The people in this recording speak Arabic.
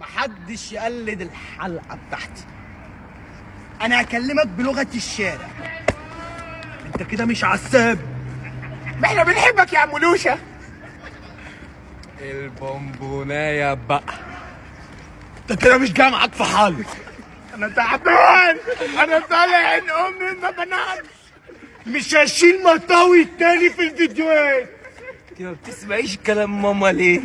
محدش يقلد الحلقة بتاعتي. أنا هكلمك بلغة الشارع. أنت كده مش عساب. ما إحنا بنحبك يا عم لوشة البونبوناية بقى. أنت كده مش جاي معاك في حل. أنا تعبان. أنا طالع عين أمي ما بنامش. مش هشيل مطاوي التاني في الفيديوهات. انت ما بتسمعيش كلام ماما ليه؟